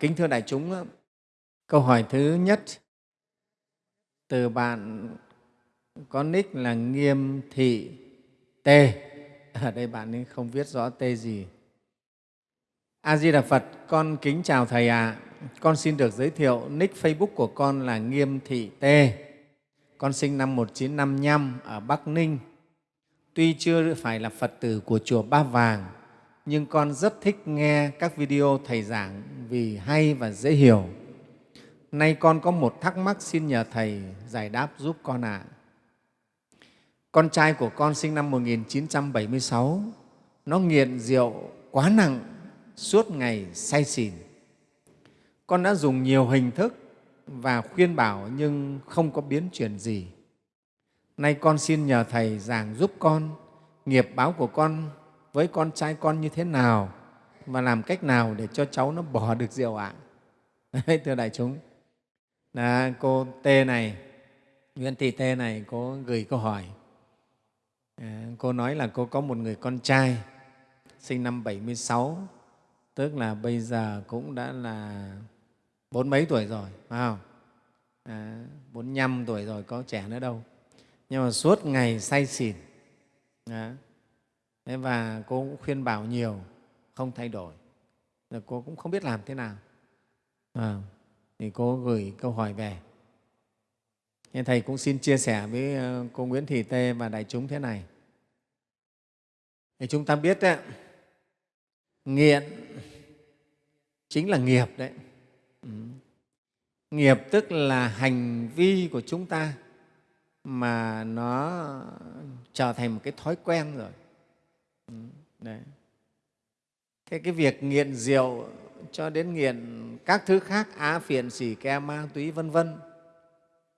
Kính thưa đại chúng, câu hỏi thứ nhất từ bạn có nick là Nghiêm Thị T. Ở đây bạn ấy không viết rõ T gì. A-di-đà Phật, con kính chào Thầy ạ. À. Con xin được giới thiệu nick Facebook của con là Nghiêm Thị T. Con sinh năm 1955 ở Bắc Ninh. Tuy chưa phải là Phật tử của Chùa Ba Vàng, nhưng con rất thích nghe các video Thầy giảng vì hay và dễ hiểu. Nay con có một thắc mắc xin nhờ Thầy giải đáp giúp con ạ. À. Con trai của con sinh năm 1976, nó nghiện rượu quá nặng, suốt ngày say xỉn. Con đã dùng nhiều hình thức và khuyên bảo nhưng không có biến chuyển gì. Nay con xin nhờ Thầy giảng giúp con nghiệp báo của con với con trai con như thế nào và làm cách nào để cho cháu nó bỏ được rượu ạ? À? Thưa đại chúng, là cô T này, Nguyễn Thị T này có gửi câu hỏi. À, cô nói là cô có một người con trai sinh năm 76, tức là bây giờ cũng đã là bốn mấy tuổi rồi, phải không? À, 45 tuổi rồi, có trẻ nữa đâu. Nhưng mà suốt ngày say xỉn. À, Thế và cô cũng khuyên bảo nhiều, không thay đổi. Rồi cô cũng không biết làm thế nào. À, thì cô gửi câu hỏi về. Nên Thầy cũng xin chia sẻ với ờ, cô Nguyễn Thị Tê và đại chúng thế này. Thì chúng ta biết đấy, nghiện chính là nghiệp đấy. Ừ. Nghiệp tức là hành vi của chúng ta mà nó trở thành một cái thói quen rồi. Ừ, đấy. Thế cái việc nghiện rượu cho đến nghiện các thứ khác, á phiền xỉ ke, ma túy, vân vân,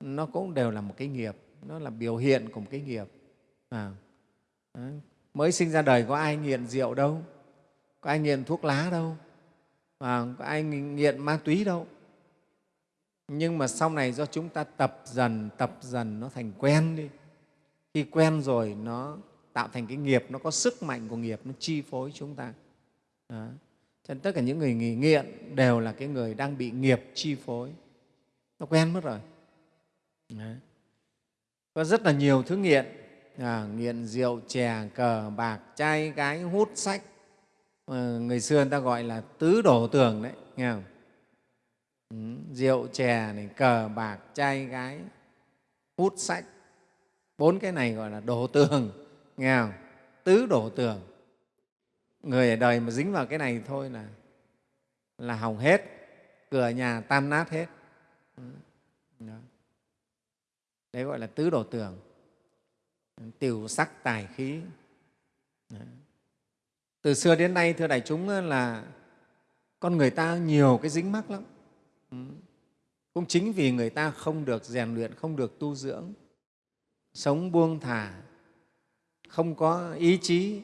nó cũng đều là một cái nghiệp, nó là biểu hiện của một cái nghiệp. À, mới sinh ra đời có ai nghiện rượu đâu, có ai nghiện thuốc lá đâu, à, có ai nghiện ma túy đâu. Nhưng mà sau này do chúng ta tập dần, tập dần nó thành quen đi. Khi quen rồi nó tạo thành cái nghiệp, nó có sức mạnh của nghiệp, nó chi phối chúng ta. Đó. Cho nên tất cả những người nghiện đều là cái người đang bị nghiệp chi phối. Nó quen mất rồi. đó. Có rất là nhiều thứ nghiện, à, nghiện rượu, chè, cờ, bạc, trai, gái, hút sách. À, người xưa người ta gọi là tứ đổ tường đấy, nghe không? Ừ, rượu, chè, này, cờ, bạc, trai, gái, hút sách. Bốn cái này gọi là đổ tường nghe không? tứ đổ tường. Người ở đời mà dính vào cái này thôi là là hỏng hết. Cửa nhà tan nát hết. Đó. đấy gọi là tứ đổ tường. Tiểu sắc tài khí. Đó. từ xưa đến nay, thưa đại chúng, là con người ta nhiều cái dính mắc lắm. Ừ. Cũng chính vì người ta không được rèn luyện, không được tu dưỡng, sống buông thả không có ý chí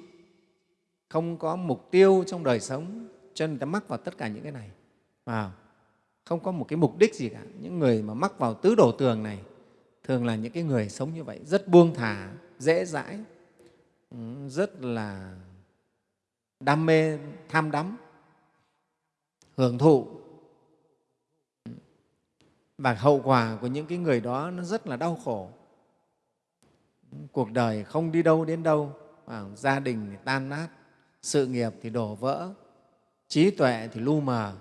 không có mục tiêu trong đời sống cho nên người ta mắc vào tất cả những cái này. À, không có một cái mục đích gì cả. Những người mà mắc vào tứ đổ tường này thường là những cái người sống như vậy rất buông thả dễ dãi rất là đam mê tham đắm hưởng thụ. Và hậu quả của những cái người đó nó rất là đau khổ cuộc đời không đi đâu đến đâu à, gia đình thì tan nát sự nghiệp thì đổ vỡ trí tuệ thì lu mờ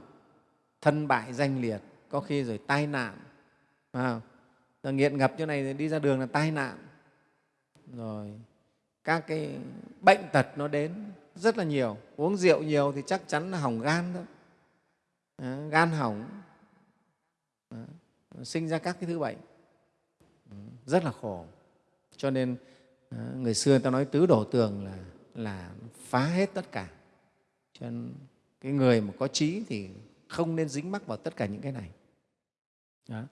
thân bại danh liệt có khi rồi tai nạn. À, rồi nghiện ngập chỗ này đi ra đường là tai nạn. Rồi các cái bệnh tật nó đến rất là nhiều. Uống rượu nhiều thì chắc chắn là hỏng gan thôi à, gan hỏng. À, sinh ra các cái thứ bệnh. Rất là khổ cho nên ờ, người xưa ta nói tứ đổ tường là, là phá hết tất cả cho nên cái người mà có trí thì không nên dính mắc vào tất cả những cái này đó.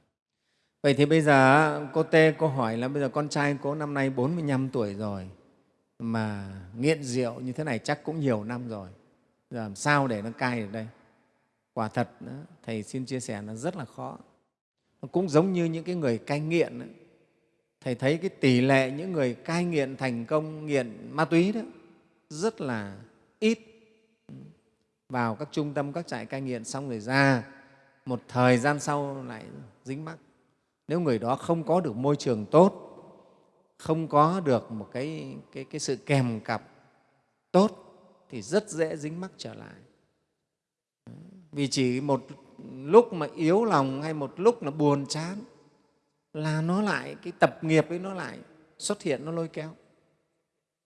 Vậy thì bây giờ cô Tê cô hỏi là bây giờ con trai cô năm nay 45 tuổi rồi mà nghiện rượu như thế này chắc cũng nhiều năm rồi. Giờ làm sao để nó cai được đây? Quả thật, Thầy xin chia sẻ là rất là khó. Nó cũng giống như những cái người cai nghiện ấy Thầy thấy cái tỷ lệ những người cai nghiện thành công nghiện ma túy đó rất là ít. vào các trung tâm các trại cai nghiện xong rồi ra một thời gian sau lại dính mắc. Nếu người đó không có được môi trường tốt không có được một cái, cái, cái sự kèm cặp tốt thì rất dễ dính mắc trở lại. Vì chỉ một lúc mà yếu lòng hay một lúc là buồn chán là nó lại cái tập nghiệp ấy nó lại xuất hiện nó lôi kéo.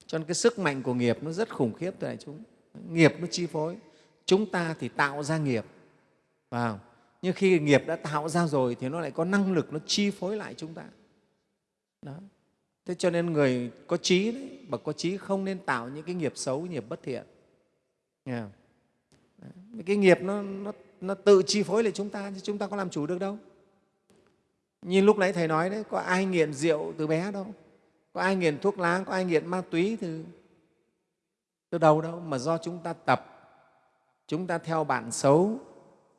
Cho nên cái sức mạnh của nghiệp nó rất khủng khiếp thưa đại chúng. Nghiệp nó chi phối. Chúng ta thì tạo ra nghiệp vào nhưng khi nghiệp đã tạo ra rồi thì nó lại có năng lực nó chi phối lại chúng ta. Đó. Thế cho nên người có trí đấy bậc có trí không nên tạo những cái nghiệp xấu nghiệp bất thiện. Nghe không? cái nghiệp nó, nó, nó tự chi phối lại chúng ta chứ chúng ta có làm chủ được đâu như lúc nãy thầy nói đấy có ai nghiện rượu từ bé đâu? Có ai nghiện thuốc lá có ai nghiện ma túy từ từ đầu đâu mà do chúng ta tập. Chúng ta theo bạn xấu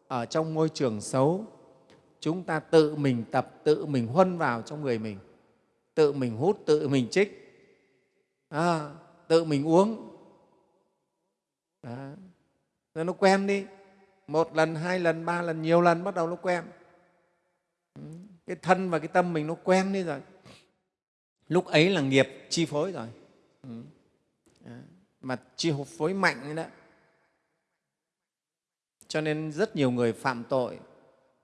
ở trong môi trường xấu. Chúng ta tự mình tập tự mình huân vào trong người mình. Tự mình hút tự mình trích à, tự mình uống. Đó. rồi nó quen đi. Một lần hai lần ba lần nhiều lần bắt đầu nó quen cái thân và cái tâm mình nó quen đi rồi. Lúc ấy là nghiệp chi phối rồi. Ừ. À, mà chi phối mạnh đó cho nên rất nhiều người phạm tội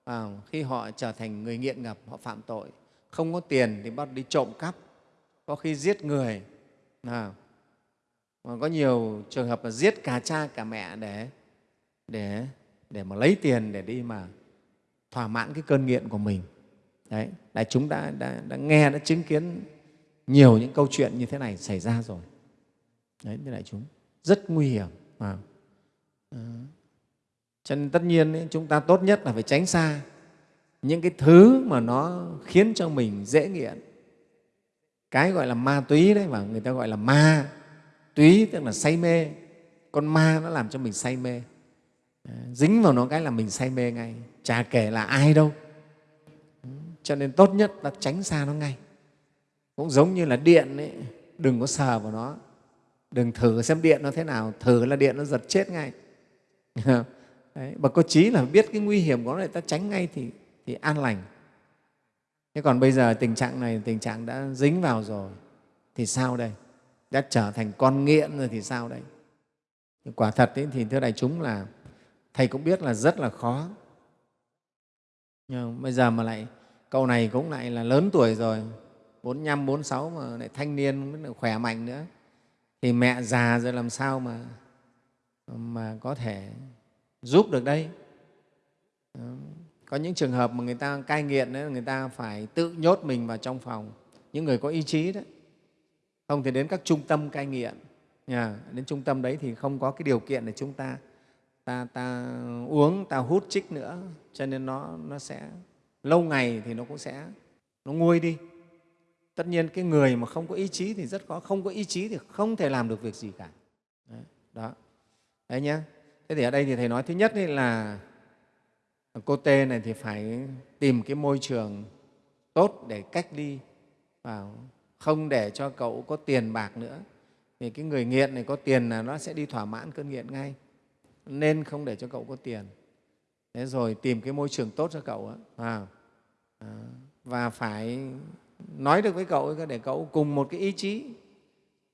à, khi họ trở thành người nghiện ngập họ phạm tội. Không có tiền thì bắt đi trộm cắp. Có khi giết người à, mà có nhiều trường hợp là giết cả cha cả mẹ để để để mà lấy tiền để đi mà thỏa mãn cái cơn nghiện của mình đấy đại chúng đã, đã, đã nghe đã chứng kiến nhiều những câu chuyện như thế này xảy ra rồi đấy thưa đại chúng rất nguy hiểm à. À. cho nên tất nhiên ấy, chúng ta tốt nhất là phải tránh xa những cái thứ mà nó khiến cho mình dễ nghiện cái gọi là ma túy đấy mà người ta gọi là ma túy tức là say mê con ma nó làm cho mình say mê ờ, dính vào nó cái là mình say mê ngay chả kể là ai đâu cho nên tốt nhất là tránh xa nó ngay. Cũng giống như là điện ấy, đừng có sờ vào nó. Đừng thử xem điện nó thế nào thử là điện nó giật chết ngay. Đấy, mà có trí là biết cái nguy hiểm của nó để ta tránh ngay thì, thì an lành. Thế còn bây giờ tình trạng này tình trạng đã dính vào rồi thì sao đây? Đã trở thành con nghiện rồi thì sao đây? Quả thật ấy, thì thưa đại chúng là thầy cũng biết là rất là khó. Nhưng bây giờ mà lại cậu này cũng lại là lớn tuổi rồi 45, 46 mà lại thanh niên khỏe mạnh nữa. Thì mẹ già rồi làm sao mà mà có thể giúp được đây? Có những trường hợp mà người ta cai nghiện đấy người ta phải tự nhốt mình vào trong phòng. Những người có ý chí đấy. Không thì đến các trung tâm cai nghiện. Nhà đến trung tâm đấy thì không có cái điều kiện để chúng ta ta, ta uống ta hút chích nữa. Cho nên nó, nó sẽ lâu ngày thì nó cũng sẽ nó nguôi đi. Tất nhiên cái người mà không có ý chí thì rất khó không có ý chí thì không thể làm được việc gì cả. Đấy, đó. Đấy nhé thế thì ở đây thì thầy nói thứ nhất là cô tê này thì phải tìm cái môi trường tốt để cách ly vào không để cho cậu có tiền bạc nữa. Vì cái người nghiện này có tiền là nó sẽ đi thỏa mãn cơn nghiện ngay nên không để cho cậu có tiền thế rồi tìm cái môi trường tốt cho cậu à, à, và phải nói được với cậu để cậu cùng một cái ý chí.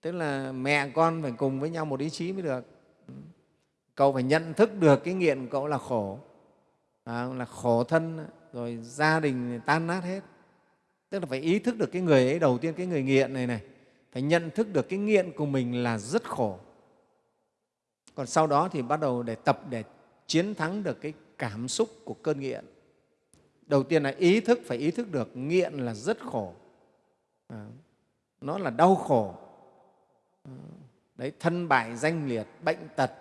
Tức là mẹ con phải cùng với nhau một ý chí mới được. Cậu phải nhận thức được cái nghiện của cậu là khổ. À, là khổ thân rồi gia đình tan nát hết. Tức là phải ý thức được cái người ấy đầu tiên cái người nghiện này này phải nhận thức được cái nghiện của mình là rất khổ. Còn sau đó thì bắt đầu để tập để chiến thắng được cái cảm xúc của cơn nghiện. Đầu tiên là ý thức phải ý thức được nghiện là rất khổ. À, nó là đau khổ. À, đấy thân bại danh liệt bệnh tật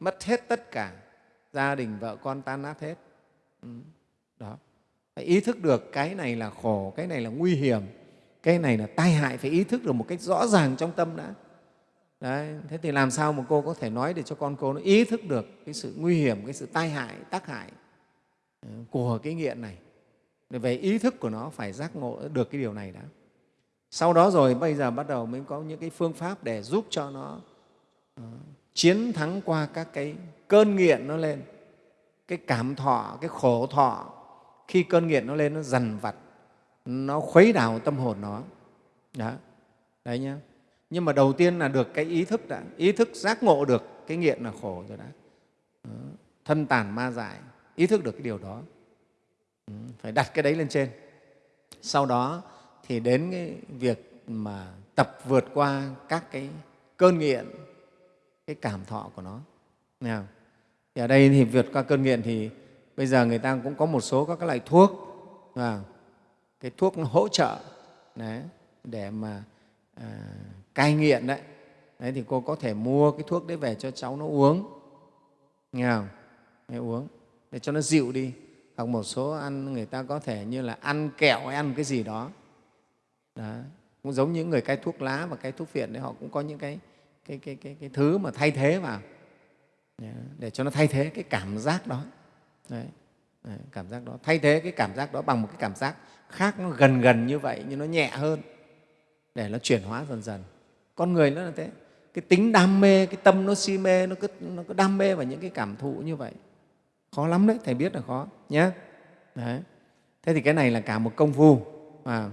mất hết tất cả gia đình vợ con tan nát hết. Ừ, đó. Phải ý thức được cái này là khổ cái này là nguy hiểm cái này là tai hại phải ý thức được một cách rõ ràng trong tâm đã. Đấy, thế thì làm sao mà cô có thể nói để cho con cô nó ý thức được cái sự nguy hiểm, cái sự tai hại, tác hại ờ, của cái nghiện này. Về ý thức của nó phải giác ngộ được cái điều này đã. Sau đó rồi bây giờ bắt đầu mới có những cái phương pháp để giúp cho nó uh, chiến thắng qua các cái cơn nghiện nó lên cái cảm thọ cái khổ thọ khi cơn nghiện nó lên nó dằn vặt nó khuấy đảo tâm hồn nó đó đấy nhá nhưng mà đầu tiên là được cái ý thức đã ý thức giác ngộ được cái nghiện là khổ rồi đã thân tàn ma dại ý thức được cái điều đó. Ừ, phải đặt cái đấy lên trên. Sau đó thì đến cái việc mà tập vượt qua các cái cơn nghiện cái cảm thọ của nó. Nghe không? Thì ở đây thì vượt qua cơn nghiện thì bây giờ người ta cũng có một số các cái loại thuốc và cái thuốc nó hỗ trợ đấy, để mà à, cai nghiện đấy. đấy thì cô có thể mua cái thuốc đấy về cho cháu nó uống. Nghe không? Để uống. Để cho nó dịu đi. Hoặc một số ăn người ta có thể như là ăn kẹo hay ăn cái gì đó, đó. cũng giống những người cai thuốc lá và cai thuốc phiện đấy họ cũng có những cái cái, cái, cái, cái thứ mà thay thế vào. Để cho nó thay thế cái cảm giác đó. Đấy, đấy, cảm giác đó. Thay thế cái cảm giác đó bằng một cái cảm giác khác nó gần gần như vậy nhưng nó nhẹ hơn. Để nó chuyển hóa dần dần con người nó là thế. Cái tính đam mê cái tâm nó si mê nó cứ nó cứ đam mê vào những cái cảm thụ như vậy. Khó lắm đấy thầy biết là khó nhé đấy. thế thì cái này là cả một công phu và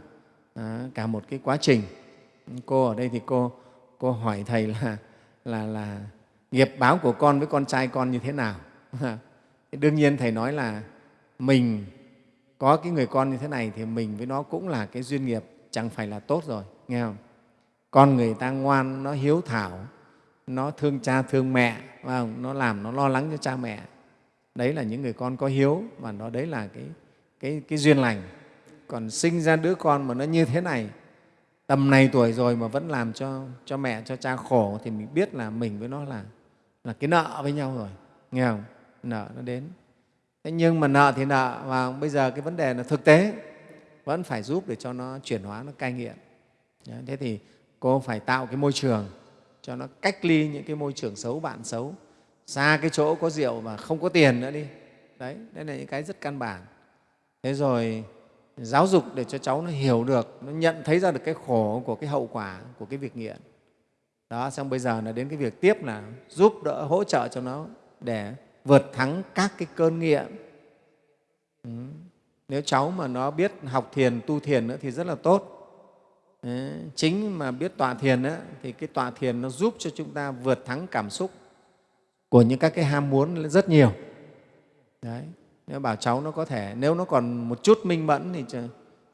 à, cả một cái quá trình. Cô ở đây thì cô cô hỏi thầy là là là nghiệp báo của con với con trai con như thế nào? À, đương nhiên thầy nói là mình có cái người con như thế này thì mình với nó cũng là cái duyên nghiệp chẳng phải là tốt rồi nghe không? Con người ta ngoan nó hiếu thảo nó thương cha thương mẹ không? nó làm nó lo lắng cho cha mẹ. Đấy là những người con có hiếu và nó đấy là cái, cái, cái duyên lành. Còn sinh ra đứa con mà nó như thế này tầm này tuổi rồi mà vẫn làm cho, cho mẹ cho cha khổ thì mình biết là mình với nó là, là cái nợ với nhau rồi. Nghe không? Nợ nó đến. Thế nhưng mà nợ thì nợ và bây giờ cái vấn đề là thực tế. Vẫn phải giúp để cho nó chuyển hóa nó cai nghiện. Thế thì cô phải tạo cái môi trường cho nó cách ly những cái môi trường xấu, bạn xấu. Xa cái chỗ có rượu mà không có tiền nữa đi. Đấy, đây là những cái rất căn bản. Thế rồi, giáo dục để cho cháu nó hiểu được, nó nhận thấy ra được cái khổ của cái hậu quả của cái việc nghiện. Đó, xong bây giờ là đến cái việc tiếp là giúp đỡ, hỗ trợ cho nó để vượt thắng các cái cơn nghiện. Ừ. nếu cháu mà nó biết học thiền, tu thiền nữa thì rất là tốt. Đấy, chính mà biết tọa thiền á, thì cái tọa thiền nó giúp cho chúng ta vượt thắng cảm xúc của những các cái ham muốn rất nhiều Đấy. Nếu bảo cháu nó có thể, nếu nó còn một chút minh mẫn thì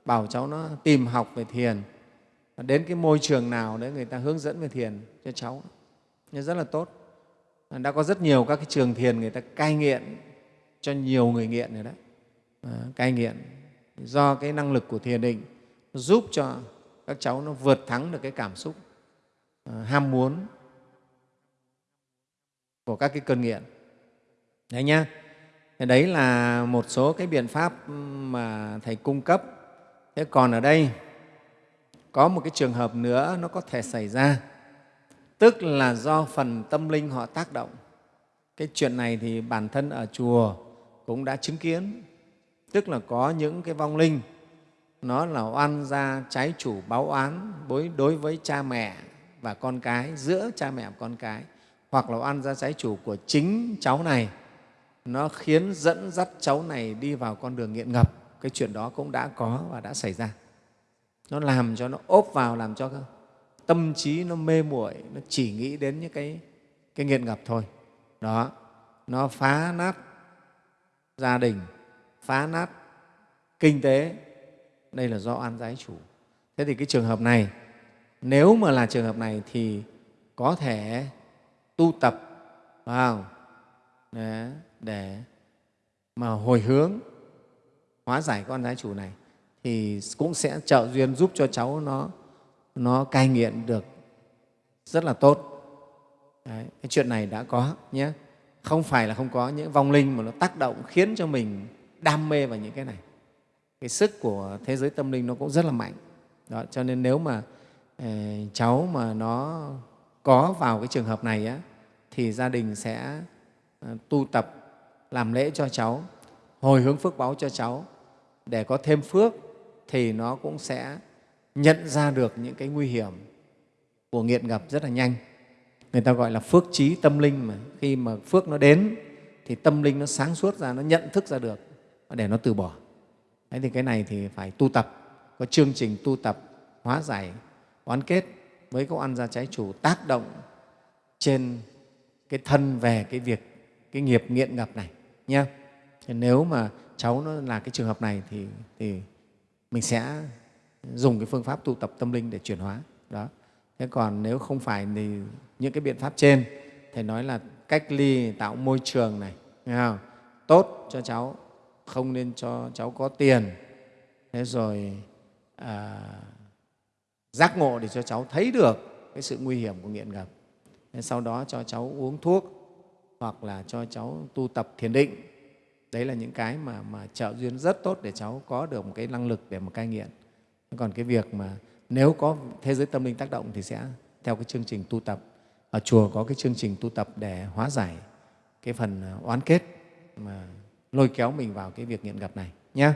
bảo cháu nó tìm học về thiền. Đến cái môi trường nào đấy người ta hướng dẫn về thiền cho cháu. Nhưng rất là tốt. Đã có rất nhiều các cái trường thiền người ta cai nghiện cho nhiều người nghiện rồi đấy. À, cai nghiện do cái năng lực của thiền định giúp cho các cháu nó vượt thắng được cái cảm xúc ờ, ham muốn của các cái cơn nghiện. Đấy nhá. Đấy là một số cái biện pháp ừ, mà Thầy cung cấp. Thế còn ở đây có một cái trường hợp nữa nó có thể xảy ra, tức là do phần tâm linh họ tác động. Cái chuyện này thì bản thân ở chùa cũng đã chứng kiến, tức là có những cái vong linh nó là oan gia trái chủ báo oán đối với cha mẹ và con cái, giữa cha mẹ và con cái, hoặc là oan gia trái chủ của chính cháu này. Nó khiến dẫn dắt cháu này đi vào con đường nghiện ngập. Cái chuyện đó cũng đã có và đã xảy ra. Nó làm cho nó ốp vào làm cho tâm trí nó mê muội nó chỉ nghĩ đến những cái cái nghiện ngập thôi. Đó nó phá nát gia đình phá nát kinh tế đây là do oan giái chủ thế thì cái trường hợp này nếu mà là trường hợp này thì có thể tu tập vào để, để mà hồi hướng hóa giải con gái chủ này thì cũng sẽ trợ duyên giúp cho cháu nó nó cai nghiện được rất là tốt. Đấy, cái chuyện này đã có nhé. Không phải là không có những vong linh mà nó tác động khiến cho mình đam mê vào những cái này. Cái sức của thế giới tâm linh nó cũng rất là mạnh. Đó, cho nên nếu mà eh, cháu mà nó có vào cái trường hợp này á, thì gia đình sẽ ờ, tu tập làm lễ cho cháu, hồi hướng phước báo cho cháu để có thêm phước thì nó cũng sẽ nhận ra được những cái nguy hiểm của nghiện ngập rất là nhanh. người ta gọi là phước trí tâm linh mà khi mà phước nó đến thì tâm linh nó sáng suốt ra nó nhận thức ra được để nó từ bỏ Thế thì cái này thì phải tu tập có chương trình tu tập hóa giải oán kết với các ăn gia trái chủ tác động trên cái thân về cái việc cái nghiệp nghiện ngập này nhé nếu mà cháu nó là cái trường hợp này thì, thì mình sẽ dùng cái phương pháp tu tập tâm linh để chuyển hóa đó. Thế còn nếu không phải thì những cái biện pháp trên thầy nói là cách ly tạo môi trường này nghe không? tốt cho cháu không nên cho cháu có tiền. Thế rồi à, giác ngộ để cho cháu thấy được cái sự nguy hiểm của nghiện ngập. Thế sau đó cho cháu uống thuốc hoặc là cho cháu tu tập thiền định. Đấy là những cái mà, mà trợ duyên rất tốt để cháu có được một cái năng lực để mà cai nghiện. Còn cái việc mà nếu có thế giới tâm linh tác động thì sẽ theo cái chương trình tu tập. Ở chùa có cái chương trình tu tập để hóa giải cái phần oán kết mà lôi kéo mình vào cái việc nghiện gặp này nhé